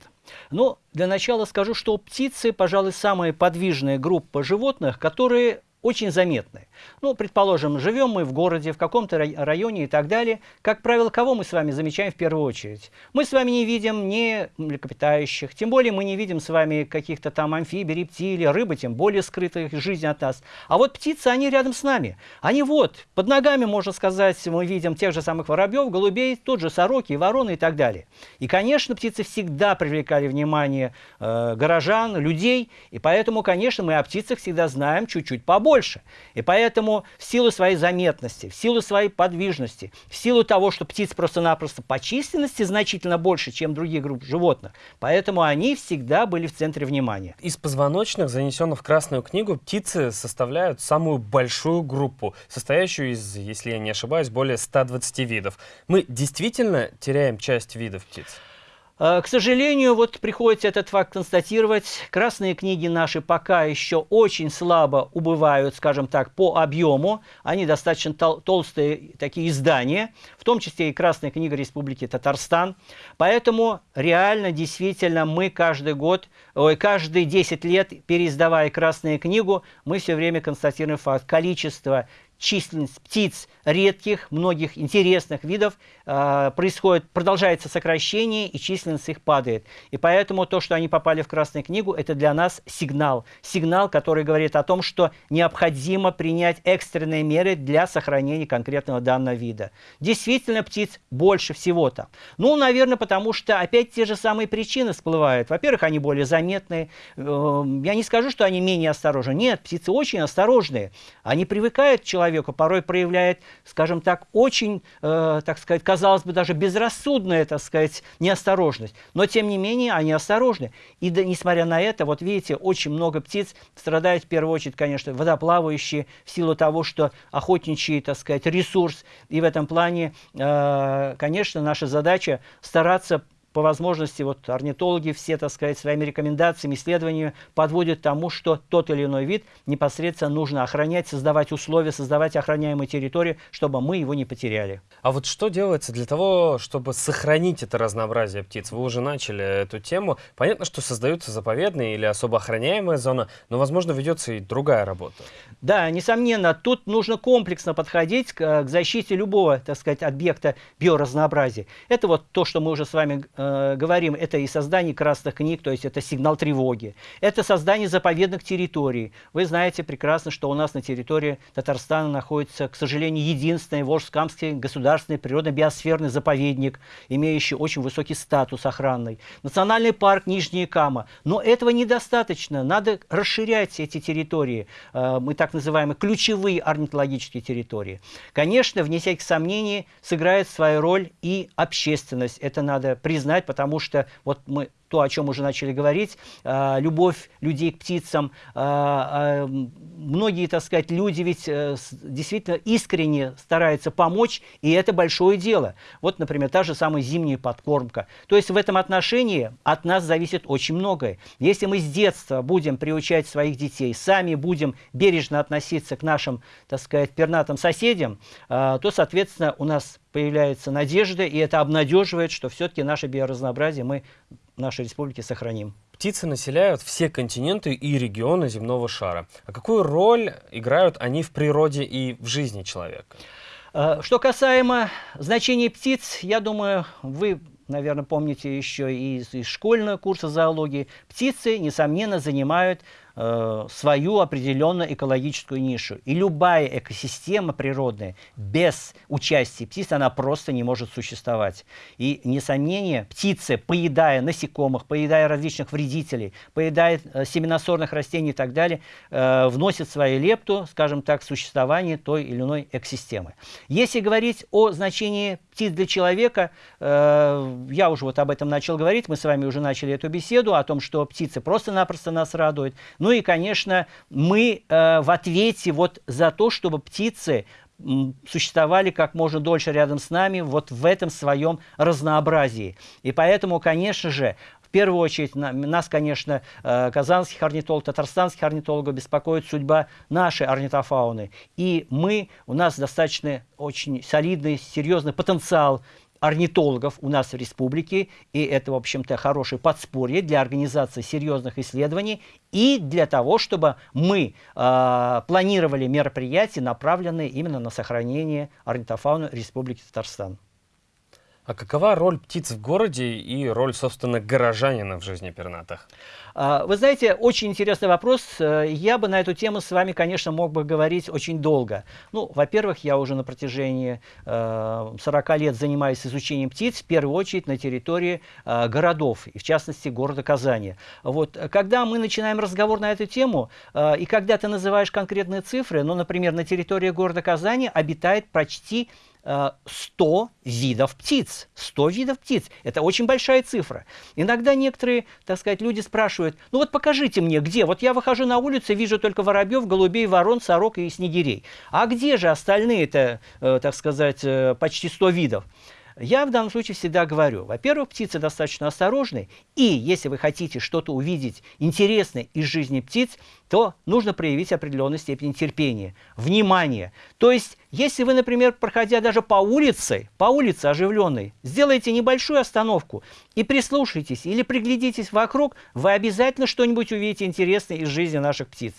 Но для начала скажу, что птицы, пожалуй, самая подвижная группа животных, которые очень заметны. Ну, предположим, живем мы в городе, в каком-то районе и так далее. Как правило, кого мы с вами замечаем в первую очередь? Мы с вами не видим ни млекопитающих, тем более мы не видим с вами каких-то там амфибий, рептилий, рыбы, тем более скрытых жизни от нас. А вот птицы, они рядом с нами. Они вот, под ногами, можно сказать, мы видим тех же самых воробьев, голубей, тот же сороки, вороны и так далее. И, конечно, птицы всегда привлекали внимание э, горожан, людей, и поэтому, конечно, мы о птицах всегда знаем чуть-чуть побольше. И поэтому в силу своей заметности, в силу своей подвижности, в силу того, что птиц просто-напросто по численности значительно больше, чем другие группы животных, поэтому они всегда были в центре внимания. Из позвоночных, занесенных в Красную книгу, птицы составляют самую большую группу, состоящую из, если я не ошибаюсь, более 120 видов. Мы действительно теряем часть видов птиц? Э, к сожалению, вот приходится этот факт констатировать. Красные книги наши пока еще очень слабо убывают, скажем так, по объему. Они достаточно тол толстые такие издания, в том числе и Красная книга Республики Татарстан. Поэтому реально, действительно, мы каждый год, ой, каждые 10 лет, переиздавая Красную книгу, мы все время констатируем факт. Количество численность птиц редких, многих интересных видов происходит, продолжается сокращение, и численность их падает. И поэтому то, что они попали в Красную книгу, это для нас сигнал. Сигнал, который говорит о том, что необходимо принять экстренные меры для сохранения конкретного данного вида. Действительно, птиц больше всего там. Ну, наверное, потому что опять те же самые причины всплывают. Во-первых, они более заметные. Э, я не скажу, что они менее осторожны. Нет, птицы очень осторожные. Они привыкают к человеку, порой проявляет, скажем так, очень, э, так сказать, казалось бы, даже безрассудная, так сказать, неосторожность. Но, тем не менее, они осторожны. И да, несмотря на это, вот видите, очень много птиц страдают в первую очередь, конечно, водоплавающие, в силу того, что охотничий, так сказать, ресурс. И в этом плане, э, конечно, наша задача стараться по возможности вот орнитологи все, так сказать, своими рекомендациями, исследованиями подводят к тому, что тот или иной вид непосредственно нужно охранять, создавать условия, создавать охраняемые территории, чтобы мы его не потеряли. А вот что делается для того, чтобы сохранить это разнообразие птиц? Вы уже начали эту тему. Понятно, что создаются заповедные или особо охраняемая зона, но, возможно, ведется и другая работа. Да, несомненно, тут нужно комплексно подходить к, к защите любого, так сказать, объекта биоразнообразия. Это вот то, что мы уже с вами э, говорим, это и создание красных книг, то есть это сигнал тревоги, это создание заповедных территорий. Вы знаете прекрасно, что у нас на территории Татарстана находится, к сожалению, единственный Волжскамский государственный природно-биосферный заповедник, имеющий очень высокий статус охранный. Национальный парк Нижняя Кама. Но этого недостаточно, надо расширять эти территории. Э, мы так называемые ключевые орнитологические территории. Конечно, вне всяких сомнений сыграет свою роль и общественность. Это надо признать знать, потому что вот мы то, о чем уже начали говорить, э, любовь людей к птицам. Э, э, многие, так сказать, люди ведь действительно искренне стараются помочь, и это большое дело. Вот, например, та же самая зимняя подкормка. То есть в этом отношении от нас зависит очень многое. Если мы с детства будем приучать своих детей, сами будем бережно относиться к нашим, так сказать, пернатым соседям, то, соответственно, у нас появляется надежда, и это обнадеживает, что все-таки наше биоразнообразие мы нашей республики сохраним. Птицы населяют все континенты и регионы земного шара. А какую роль играют они в природе и в жизни человека? Э, что касаемо значения птиц, я думаю, вы наверное, помните еще из, из школьного курса зоологии, птицы, несомненно, занимают э, свою определенную экологическую нишу. И любая экосистема природная без участия птиц, она просто не может существовать. И, несомнение, птицы, поедая насекомых, поедая различных вредителей, поедая э, семеносорных растений и так далее, э, вносят свою лепту, скажем так, в существование той или иной экосистемы. Если говорить о значении птиц для человека, э, я уже вот об этом начал говорить, мы с вами уже начали эту беседу о том, что птицы просто-напросто нас радуют. Ну и, конечно, мы э, в ответе вот за то, чтобы птицы существовали как можно дольше рядом с нами вот в этом своем разнообразии. И поэтому, конечно же, в первую очередь нас, конечно, э, казанских орнитологов, татарстанских орнитологов беспокоит судьба нашей орнитофауны. И мы, у нас достаточно очень солидный, серьезный потенциал орнитологов у нас в республике, и это, в общем-то, хорошее подспорье для организации серьезных исследований и для того, чтобы мы э, планировали мероприятия, направленные именно на сохранение орнитофауны Республики Татарстан. А какова роль птиц в городе и роль, собственно, горожанина в жизни пернатых? А, вы знаете, очень интересный вопрос. Э, я бы на эту тему с вами, конечно, мог бы говорить очень долго. Ну, во-первых, я уже на протяжении 40 э, лет занимаюсь изучением птиц, в первую очередь на территории э, городов, и в частности города Казани. Вот, когда мы начинаем разговор на эту тему, и когда ты называешь конкретные цифры, ну, например, на территории города Казани обитает почти 100 видов птиц. 100 видов птиц. Это очень большая цифра. Иногда некоторые, так сказать, люди спрашивают, ну вот покажите мне, где? Вот я выхожу на улицу, вижу только воробьев, голубей, ворон, сорок и снегирей. А где же остальные-то, э, так сказать, э, почти 100 видов? Я в данном случае всегда говорю, во-первых, птицы достаточно осторожны, и если вы хотите что-то увидеть интересное из жизни птиц, то нужно проявить определенную степень терпения, внимания. То есть, если вы, например, проходя даже по улице, по улице оживленной, сделаете небольшую остановку и прислушайтесь или приглядитесь вокруг, вы обязательно что-нибудь увидите интересное из жизни наших птиц.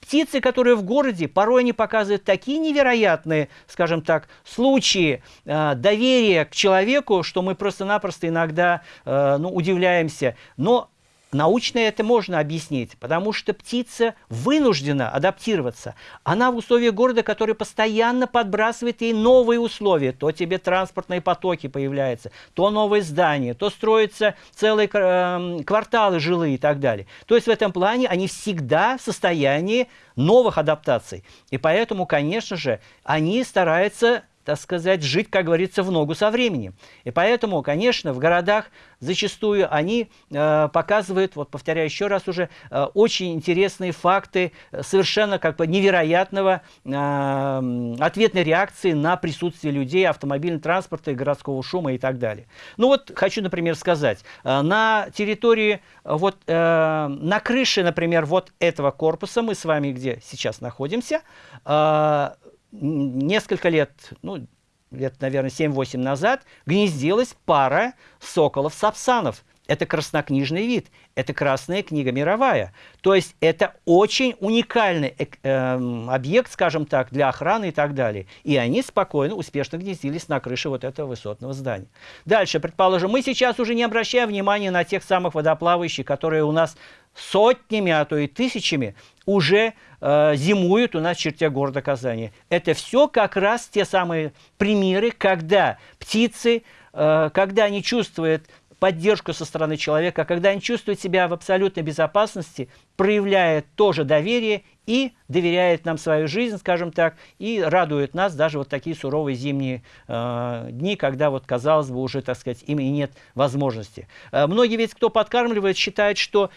Птицы, которые в городе, порой они показывают такие невероятные, скажем так, случаи э, доверия к человеку, что мы просто-напросто иногда э, ну, удивляемся. Но Научно это можно объяснить, потому что птица вынуждена адаптироваться. Она в условиях города, который постоянно подбрасывает ей новые условия. То тебе транспортные потоки появляются, то новые здания, то строятся целые э, кварталы жилые и так далее. То есть в этом плане они всегда в состоянии новых адаптаций. И поэтому, конечно же, они стараются так сказать, жить, как говорится, в ногу со временем. И поэтому, конечно, в городах зачастую они э, показывают, вот повторяю еще раз уже, э, очень интересные факты э, совершенно как бы невероятного э, ответной реакции на присутствие людей, автомобильного транспорта, городского шума и так далее. Ну вот хочу, например, сказать, э, на территории, вот э, на крыше, например, вот этого корпуса, мы с вами где сейчас находимся, э, несколько лет, ну, лет, наверное, 7-8 назад, гнездилась пара соколов-сапсанов. Это краснокнижный вид, это Красная книга мировая. То есть это очень уникальный э, э, объект, скажем так, для охраны и так далее. И они спокойно, успешно гнездились на крыше вот этого высотного здания. Дальше, предположим, мы сейчас уже не обращаем внимания на тех самых водоплавающих, которые у нас сотнями, а то и тысячами уже э, зимуют у нас в черте города Казани. Это все как раз те самые примеры, когда птицы, э, когда они чувствуют поддержку со стороны человека, когда они чувствуют себя в абсолютной безопасности, проявляет тоже доверие и доверяет нам свою жизнь, скажем так, и радует нас даже вот такие суровые зимние э, дни, когда вот, казалось бы, уже, так сказать, им и нет возможности. Э, многие ведь, кто подкармливает, считают, что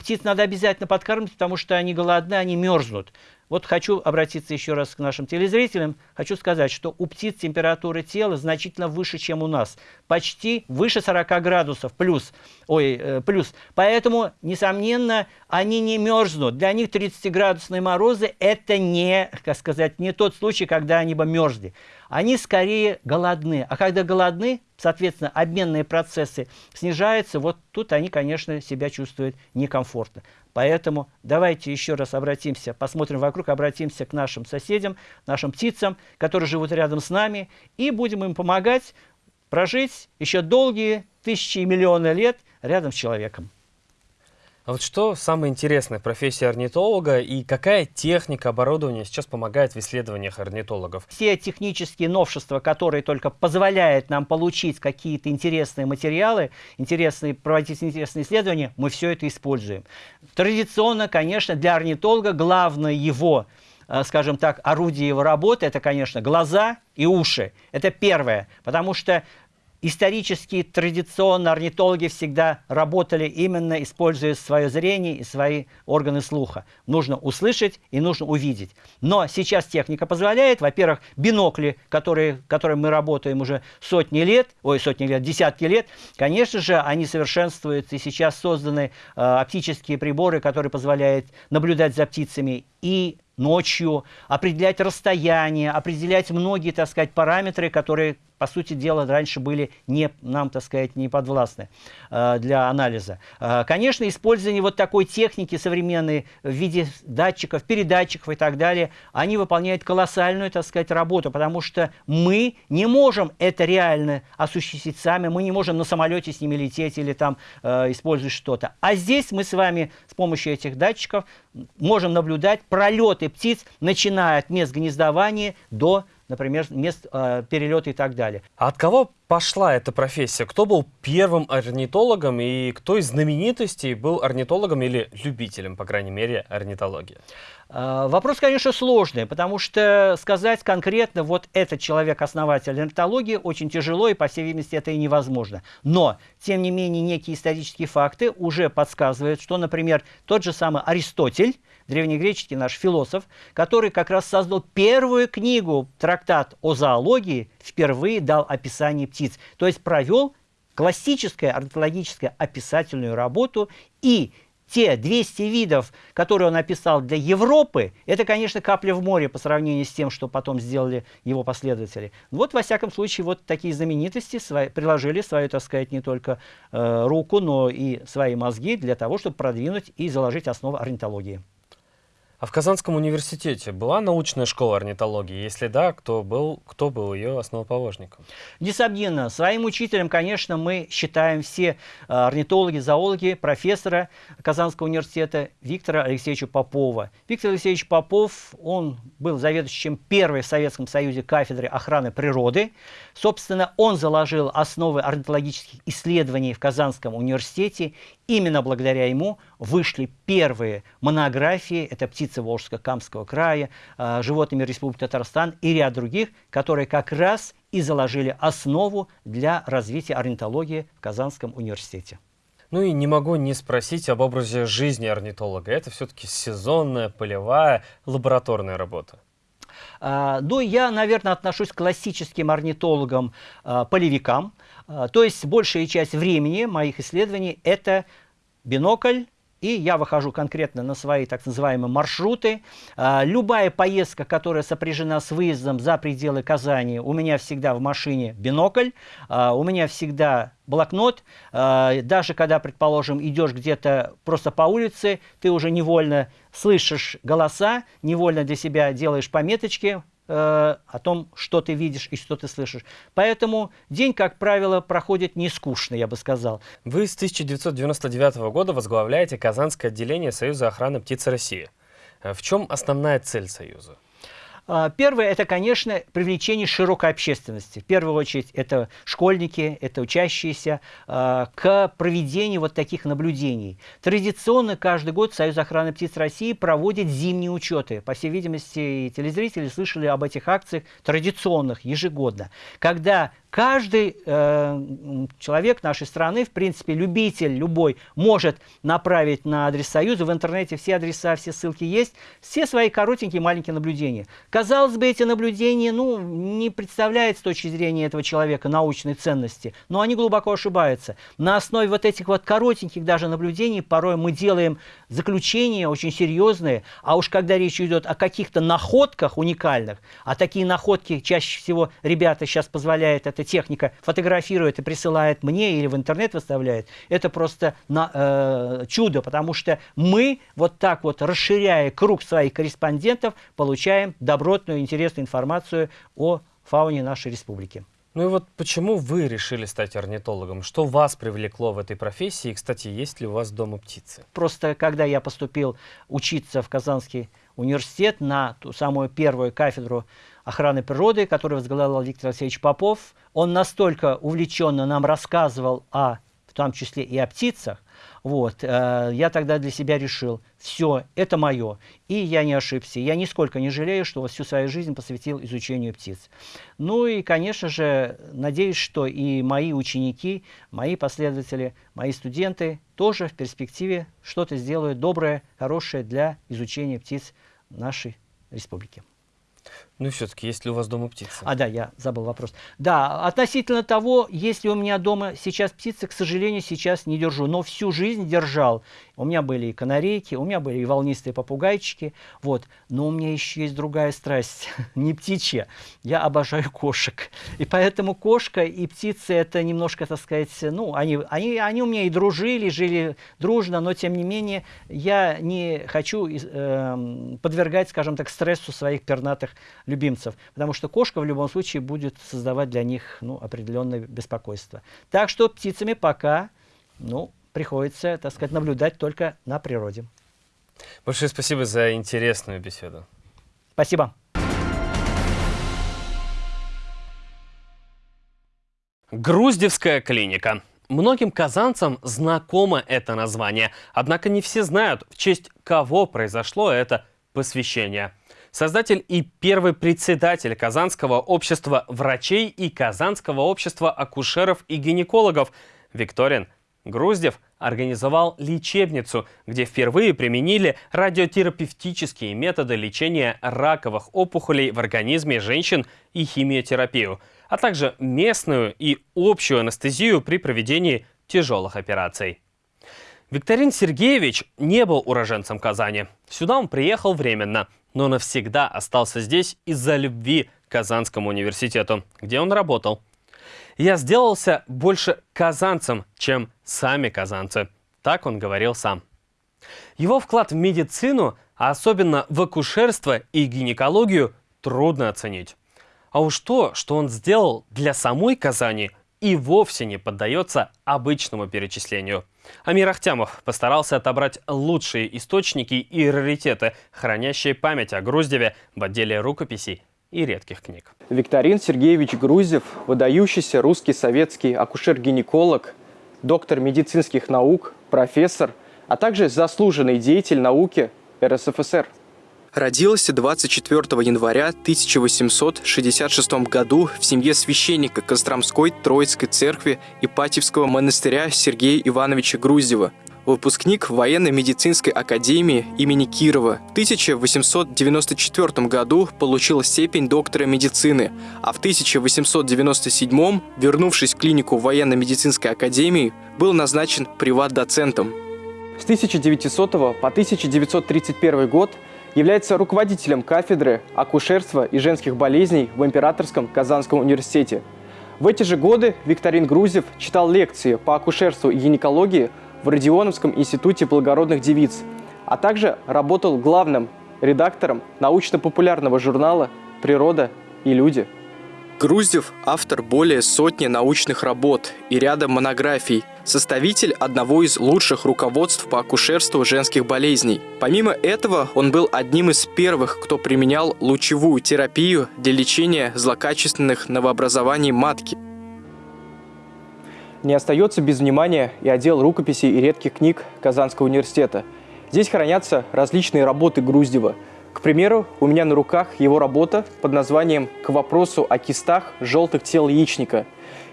птиц надо обязательно подкармливать, потому что они голодны, они мерзнут. Вот хочу обратиться еще раз к нашим телезрителям. Хочу сказать, что у птиц температура тела значительно выше, чем у нас. Почти выше 40 градусов плюс. Ой, э, плюс. Поэтому, несомненно, они не мерзнут. Для них 30-градусные морозы – это не, как сказать, не тот случай, когда они бы мерзли. Они скорее голодны. А когда голодны, соответственно, обменные процессы снижаются, вот тут они, конечно, себя чувствуют некомфортно. Поэтому давайте еще раз обратимся, посмотрим вокруг, обратимся к нашим соседям, нашим птицам, которые живут рядом с нами, и будем им помогать прожить еще долгие тысячи и миллионы лет рядом с человеком. А вот что самое интересное в профессии орнитолога и какая техника оборудования сейчас помогает в исследованиях орнитологов? Все технические новшества, которые только позволяют нам получить какие-то интересные материалы, интересные, проводить интересные исследования, мы все это используем. Традиционно, конечно, для орнитолога главное его э, скажем так, орудие его работы, это, конечно, глаза и уши. Это первое, потому что исторически, традиционно орнитологи всегда работали именно используя свое зрение и свои органы слуха. Нужно услышать и нужно увидеть. Но сейчас техника позволяет, во-первых, бинокли, которые, которые мы работаем уже сотни лет, ой, сотни лет, десятки лет, конечно же, они совершенствуются, и сейчас созданы э, оптические приборы, которые позволяют наблюдать за птицами и ночью, определять расстояние, определять многие, так сказать, параметры, которые по сути дела, раньше были не, нам, так сказать, не подвластны э, для анализа. Э, конечно, использование вот такой техники современной в виде датчиков, передатчиков и так далее, они выполняют колоссальную, так сказать, работу, потому что мы не можем это реально осуществить сами, мы не можем на самолете с ними лететь или там э, использовать что-то. А здесь мы с вами с помощью этих датчиков можем наблюдать пролеты птиц, начиная от мест гнездования до например, мест э, перелета и так далее. А от кого пошла эта профессия? Кто был первым орнитологом и кто из знаменитостей был орнитологом или любителем, по крайней мере, орнитологии? Э, вопрос, конечно, сложный, потому что сказать конкретно, вот этот человек-основатель орнитологии, очень тяжело, и, по всей видимости, это и невозможно. Но, тем не менее, некие исторические факты уже подсказывают, что, например, тот же самый Аристотель, древнегреческий наш философ, который как раз создал первую книгу, трактат о зоологии, впервые дал описание птиц. То есть провел классическое орнитологическое описательную работу и те 200 видов, которые он описал для Европы, это, конечно, капля в море по сравнению с тем, что потом сделали его последователи. Вот, во всяком случае, вот такие знаменитости свои, приложили свою, так сказать, не только э, руку, но и свои мозги для того, чтобы продвинуть и заложить основы орнитологии. А в Казанском университете была научная школа орнитологии? Если да, кто был, кто был ее основоположником? Несомненно. Своим учителем, конечно, мы считаем все э, орнитологи, зоологи, профессора Казанского университета Виктора Алексеевича Попова. Виктор Алексеевич Попов, он был заведующим первой в Советском Союзе кафедры охраны природы. Собственно, он заложил основы орнитологических исследований в Казанском университете. Именно благодаря ему вышли первые монографии, это птицы Волжско-Камского края, э, животными Республики Татарстан и ряд других, которые как раз и заложили основу для развития орнитологии в Казанском университете. Ну и не могу не спросить об образе жизни орнитолога. Это все-таки сезонная, полевая, лабораторная работа. А, ну, я, наверное, отношусь к классическим орнитологам, а. А, то есть большая часть времени моих исследований – это бинокль, и я выхожу конкретно на свои так называемые маршруты. Любая поездка, которая сопряжена с выездом за пределы Казани, у меня всегда в машине бинокль, у меня всегда блокнот. Даже когда, предположим, идешь где-то просто по улице, ты уже невольно слышишь голоса, невольно для себя делаешь пометочки, о том, что ты видишь и что ты слышишь. Поэтому день, как правило, проходит не скучно, я бы сказал. Вы с 1999 года возглавляете Казанское отделение Союза охраны птиц России. Э, в чем основная цель Союза? А, первое – это, конечно, привлечение широкой общественности. В первую очередь, это школьники, это учащиеся, а, к проведению вот таких наблюдений. Традиционно каждый год Союз охраны птиц России проводит зимние учеты. По всей видимости, телезрители слышали об этих акциях традиционных ежегодно, когда Каждый э, человек нашей страны, в принципе, любитель любой, может направить на адрес Союза. В интернете все адреса, все ссылки есть. Все свои коротенькие маленькие наблюдения. Казалось бы, эти наблюдения ну, не представляют с точки зрения этого человека научной ценности. Но они глубоко ошибаются. На основе вот этих вот коротеньких даже наблюдений порой мы делаем заключения очень серьезные. А уж когда речь идет о каких-то находках уникальных, а такие находки чаще всего ребята сейчас позволяют это эта техника фотографирует и присылает мне или в интернет выставляет, это просто на, э, чудо, потому что мы вот так вот, расширяя круг своих корреспондентов, получаем добротную, интересную информацию о фауне нашей республики. Ну и вот почему вы решили стать орнитологом? Что вас привлекло в этой профессии? И, кстати, есть ли у вас дома птицы? Просто когда я поступил учиться в Казанский университет на ту самую первую кафедру охраны природы, которую возглавлял Виктор Алексеевич Попов, он настолько увлеченно нам рассказывал о, в том числе и о птицах, вот, э, я тогда для себя решил, все, это мое. И я не ошибся. Я нисколько не жалею, что всю свою жизнь посвятил изучению птиц. Ну и, конечно же, надеюсь, что и мои ученики, мои последователи, мои студенты тоже в перспективе что-то сделают доброе, хорошее для изучения птиц нашей республики. Ну и все-таки, есть ли у вас дома птицы? А, да, я забыл вопрос. Да, относительно того, есть ли у меня дома сейчас птицы, к сожалению, сейчас не держу. Но всю жизнь держал. У меня были и канарейки, у меня были и волнистые попугайчики. Вот. Но у меня еще есть другая страсть, не птичья. Я обожаю кошек. И поэтому кошка и птицы это немножко, так сказать, ну, они, они, они у меня и дружили, жили дружно, но тем не менее я не хочу э, подвергать, скажем так, стрессу своих пернатых любимцев, потому что кошка в любом случае будет создавать для них ну, определенное беспокойство. Так что птицами пока ну, приходится, так сказать, наблюдать только на природе. Большое спасибо за интересную беседу. Спасибо. Груздевская клиника. Многим казанцам знакомо это название, однако не все знают, в честь кого произошло это посвящение создатель и первый председатель Казанского общества врачей и Казанского общества акушеров и гинекологов Викторин Груздев организовал лечебницу, где впервые применили радиотерапевтические методы лечения раковых опухолей в организме женщин и химиотерапию, а также местную и общую анестезию при проведении тяжелых операций. Викторин Сергеевич не был уроженцем Казани. Сюда он приехал временно – но навсегда остался здесь из-за любви к Казанскому университету, где он работал. Я сделался больше казанцем, чем сами казанцы. Так он говорил сам. Его вклад в медицину, а особенно в акушерство и гинекологию, трудно оценить. А уж то, что он сделал для самой Казани, и вовсе не поддается обычному перечислению. Амир Ахтямов постарался отобрать лучшие источники и раритеты, хранящие память о Груздеве в отделе рукописей и редких книг. Викторин Сергеевич Груздев, выдающийся русский советский акушер-гинеколог, доктор медицинских наук, профессор, а также заслуженный деятель науки РСФСР. Родился 24 января 1866 году в семье священника Костромской Троицкой церкви Ипатьевского монастыря Сергея Ивановича Груздева, выпускник военно-медицинской академии имени Кирова. В 1894 году получил степень доктора медицины, а в 1897, вернувшись в клинику военно-медицинской академии, был назначен приват-доцентом. С 1900 по 1931 год – является руководителем кафедры акушерства и женских болезней в Императорском Казанском университете. В эти же годы Викторин Грузев читал лекции по акушерству и гинекологии в Родионовском институте благородных девиц, а также работал главным редактором научно-популярного журнала «Природа и люди». Груздев – автор более сотни научных работ и ряда монографий, составитель одного из лучших руководств по акушерству женских болезней. Помимо этого, он был одним из первых, кто применял лучевую терапию для лечения злокачественных новообразований матки. Не остается без внимания и отдел рукописей и редких книг Казанского университета. Здесь хранятся различные работы Груздева – к примеру, у меня на руках его работа под названием «К вопросу о кистах желтых тел яичника»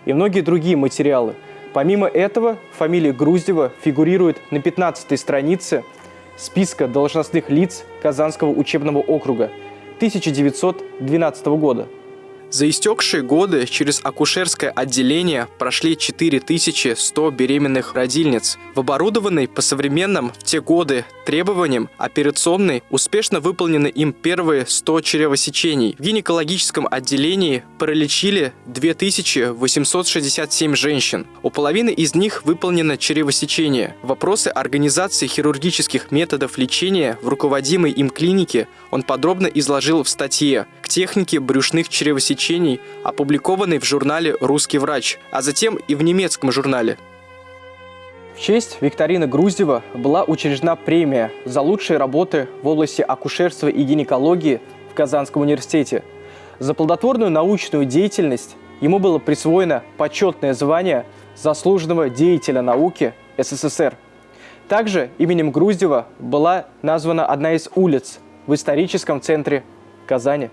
и многие другие материалы. Помимо этого, фамилия Груздева фигурирует на 15 странице списка должностных лиц Казанского учебного округа 1912 года. За истекшие годы через акушерское отделение прошли 4100 беременных родильниц. В оборудованной по современным в те годы требованиям операционной успешно выполнены им первые 100 чревосечений. В гинекологическом отделении пролечили 2867 женщин. У половины из них выполнено чревосечение. Вопросы организации хирургических методов лечения в руководимой им клинике он подробно изложил в статье «К технике брюшных чревосечений лечений, опубликованный в журнале «Русский врач», а затем и в немецком журнале. В честь Викторины Груздева была учреждена премия за лучшие работы в области акушерства и гинекологии в Казанском университете. За плодотворную научную деятельность ему было присвоено почетное звание заслуженного деятеля науки СССР. Также именем Груздева была названа одна из улиц в историческом центре Казани.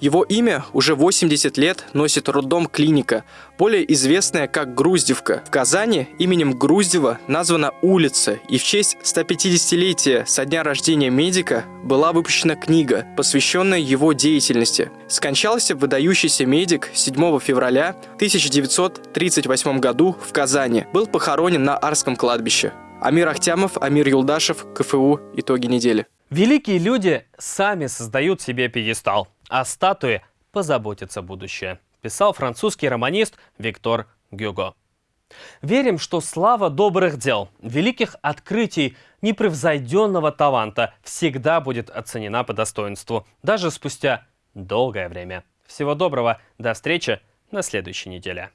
Его имя уже 80 лет носит роддом клиника, более известная как Груздевка. В Казани именем Груздева названа улица, и в честь 150-летия со дня рождения медика была выпущена книга, посвященная его деятельности. Скончался выдающийся медик 7 февраля 1938 году в Казани. Был похоронен на Арском кладбище. Амир Ахтямов, Амир Юлдашев, КФУ. Итоги недели. Великие люди сами создают себе пьедестал о статуе позаботится будущее, писал французский романист Виктор Гюго. Верим, что слава добрых дел, великих открытий, непревзойденного таланта всегда будет оценена по достоинству, даже спустя долгое время. Всего доброго, до встречи на следующей неделе.